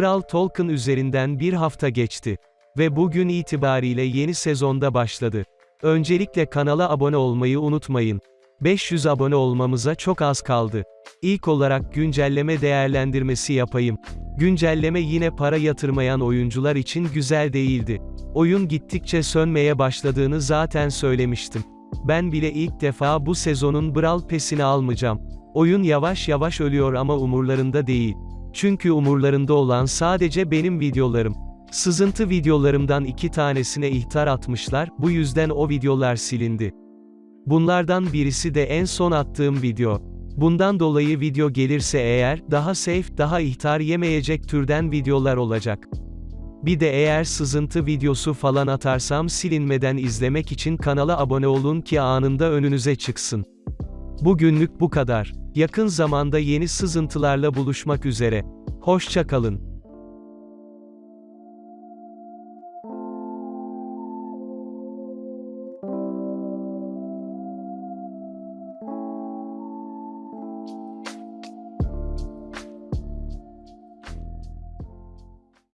Brawl Talk'ın üzerinden bir hafta geçti. Ve bugün itibariyle yeni sezonda başladı. Öncelikle kanala abone olmayı unutmayın. 500 abone olmamıza çok az kaldı. İlk olarak güncelleme değerlendirmesi yapayım. Güncelleme yine para yatırmayan oyuncular için güzel değildi. Oyun gittikçe sönmeye başladığını zaten söylemiştim. Ben bile ilk defa bu sezonun Brawl Pass'ini almayacağım. Oyun yavaş yavaş ölüyor ama umurlarında değil. Çünkü umurlarında olan sadece benim videolarım. Sızıntı videolarımdan iki tanesine ihtar atmışlar, bu yüzden o videolar silindi. Bunlardan birisi de en son attığım video. Bundan dolayı video gelirse eğer, daha safe, daha ihtar yemeyecek türden videolar olacak. Bir de eğer sızıntı videosu falan atarsam silinmeden izlemek için kanala abone olun ki anında önünüze çıksın. Bugünlük bu kadar. Yakın zamanda yeni sızıntılarla buluşmak üzere. Hoşça kalın.